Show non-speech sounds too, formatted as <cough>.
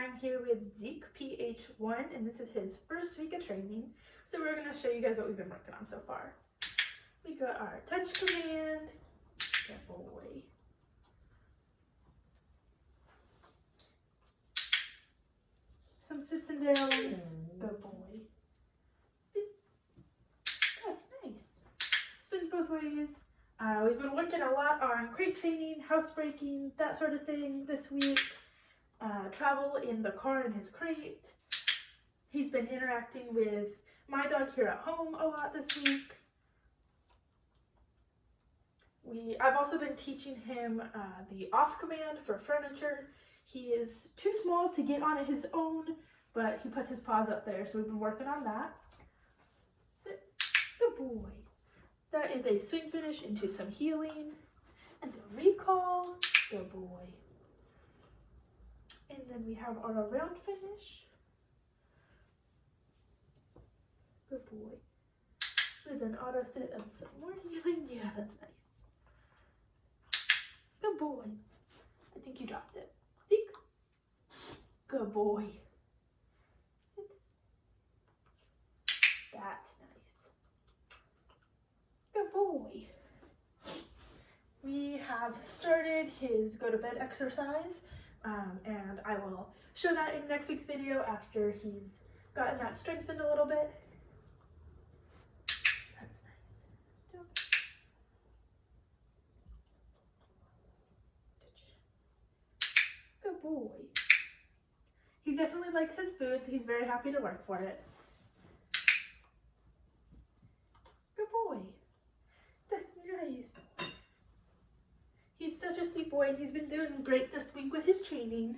I'm here with Zeke PH1 and this is his first week of training. So we're going to show you guys what we've been working on so far. We got our touch command, good boy. Some sits and downs, good boy. That's nice. Spins both ways. Uh, we've been working a lot on crate training, housebreaking, that sort of thing this week. Travel in the car in his crate. He's been interacting with my dog here at home a lot this week. We, I've also been teaching him uh, the off command for furniture. He is too small to get on it his own, but he puts his paws up there, so we've been working on that. Sit. Good boy. That is a swing finish into some heeling and a recall. Good boy. And then we have our round finish. Good boy. With an auto sit and some more heeling. <laughs> Yeah, that's nice. Good boy. I think you dropped it. Zeke. Good boy. That's nice. Good boy. We have started his go to bed exercise um, and I will show that in next week's video after he's gotten that strengthened a little bit. That's nice. Good boy. He definitely likes his food, so he's very happy to work for it. Good boy. That's nice. He's such a sweet boy and he's been doing great this week with his training.